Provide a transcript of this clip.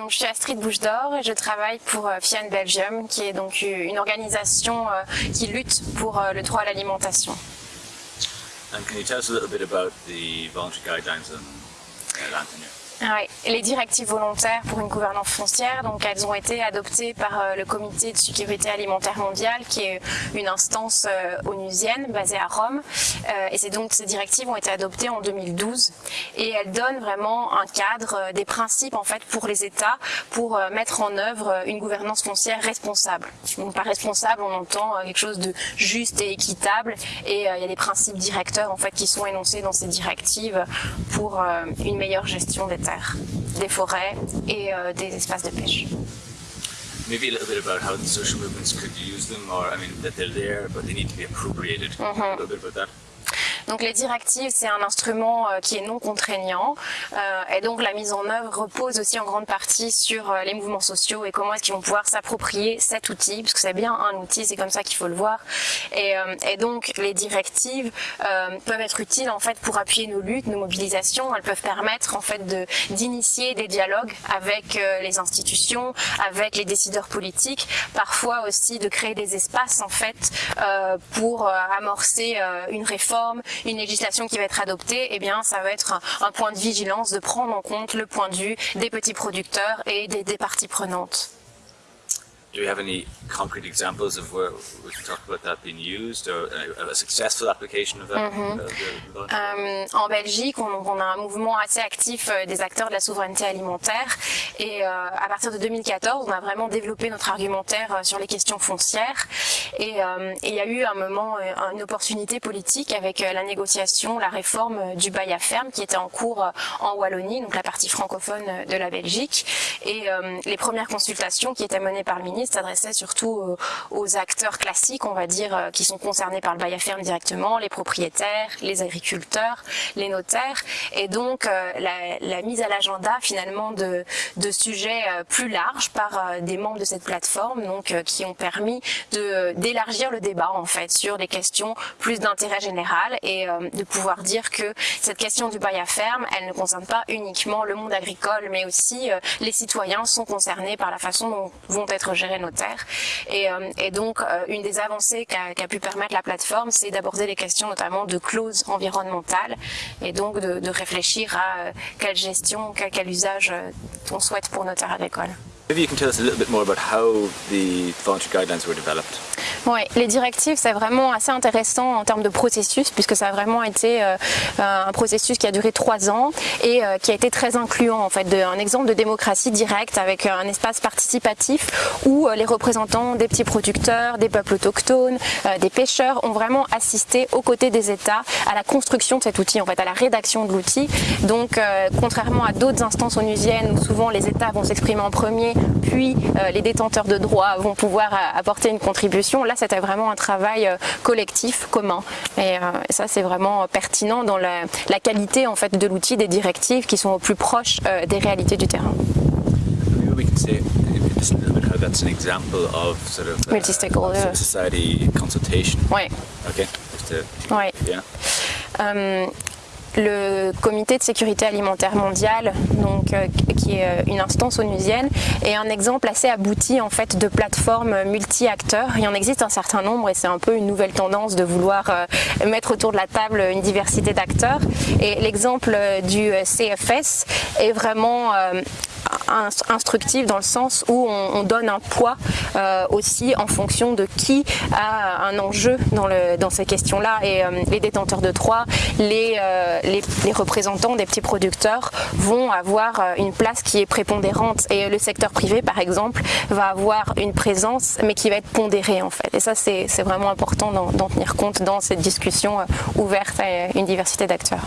Donc, je suis Astrid Bouche d'Or et je travaille pour euh, FIAN Belgium, qui est donc une organisation euh, qui lutte pour euh, le droit à l'alimentation. And can you tell us a little bit about the voluntary guidelines land tenure? Ouais. Les directives volontaires pour une gouvernance foncière, donc elles ont été adoptées par euh, le Comité de sécurité alimentaire mondiale, qui est une instance euh, onusienne basée à Rome. Euh, et c'est donc ces directives ont été adoptées en 2012 et elles donnent vraiment un cadre, des principes en fait pour les États pour mettre en œuvre une gouvernance foncière responsable. Donc par responsable, on entend quelque chose de juste et équitable et il y a des principes directeurs en fait qui sont énoncés dans ces directives pour une meilleure gestion des des forêts et euh, des espaces de pêche. Maybe a little bit about how the social movements could use them, or I mean that they're there, but they need to be appropriated. Mm -hmm. A little bit about that. Donc les directives, c'est un instrument euh, qui est non contraignant euh, et donc la mise en œuvre repose aussi en grande partie sur euh, les mouvements sociaux et comment est-ce qu'ils vont pouvoir s'approprier cet outil, parce que c'est bien un outil, c'est comme ça qu'il faut le voir. Et, et, donc les directives peuvent être utiles en fait pour appuyer nos luttes, nos mobilisations. Elles peuvent permettre en fait de d'initier des dialogues avec les institutions, avec les décideurs politiques, parfois aussi de créer des espaces en fait pour amorcer une réforme, une législation qui va être adoptée, eh bien, ça va être un, point de vigilance de prendre en compte le point de vue des petits producteurs et des, des parties prenantes. Do you have any concrete examples of where we can talk about that being used or a successful application of that? Mm -hmm. euh, en Belgique, on, on, a un mouvement assez actif euh, des acteurs de la souveraineté alimentaire et euh, à partir de 2014, on a vraiment développé notre argumentaire euh, sur les questions foncières et, euh, il y a eu un moment, une opportunité politique avec la négociation, la réforme du bail à ferme qui était en cours en Wallonie, donc la partie francophone de la Belgique et les premières consultations qui étaient menées par le ministre s'adressait surtout euh, aux acteurs classiques, on va dire, euh, qui sont concernés par le bail à ferme directement, les propriétaires, les agriculteurs, les notaires, et donc euh, la, mise à l'agenda finalement de, de sujets plus larges par des membres de cette plateforme, donc qui ont permis d'élargir le débat en fait sur des questions plus d'intérêt général et de pouvoir dire que cette question du bail à ferme, elle ne concerne pas uniquement le monde agricole, mais aussi les citoyens sont concernés par la façon dont vont être gérés notaire. Et, euh, et donc, euh, une des avancées qu'a qu pu permettre la plateforme, c'est d'aborder les questions notamment de clauses environnementales et donc de, réfléchir à euh, quelle gestion, quel, quel usage on souhaite pour nos terres agricoles. Maybe you can tell us a little bit more about how the voluntary guidelines were developed. Les directives, c'est vraiment assez intéressant en termes de processus, puisque ça a vraiment été euh, un processus qui a duré trois ans et euh, qui a été très incluant, en fait, un exemple de démocratie directe avec un espace participatif où euh, les représentants des petits producteurs, des peuples autochtones, euh, des pêcheurs ont vraiment assisté aux côtés des États à la construction de cet outil, en fait, à la rédaction de l'outil. Donc, euh, contrairement à d'autres instances onusiennes où souvent les États vont s'exprimer en premier, puis euh, les détenteurs de droits vont pouvoir apporter une contribution, là c'était vraiment un travail euh, collectif, commun. Et, euh, et ça c'est vraiment pertinent dans la, la, qualité en fait de l'outil, des directives qui sont au plus proches euh, des réalités du terrain. That's an example of sort of uh, society consultation. Ouais. Okay. Um, le comité de sécurité alimentaire mondiale, donc, euh, qui est euh, une instance onusienne, est un exemple assez abouti en fait de plateformes multi-acteurs. Il en existe un certain nombre et c'est un peu une nouvelle tendance de vouloir euh, mettre autour de la table une diversité d'acteurs. Et l'exemple du CFS est vraiment instructif dans le sens où on, on donne un poids euh, aussi en fonction de qui a un enjeu dans, ces questions-là. Et euh, les détenteurs de droits, les, euh, les, représentants des petits producteurs vont avoir une place qui est prépondérante. Et le secteur privé, par exemple, va avoir une présence, mais qui va être pondérée en fait. Et ça, c'est vraiment important d'en tenir compte dans cette discussion ouverte à une diversité d'acteurs.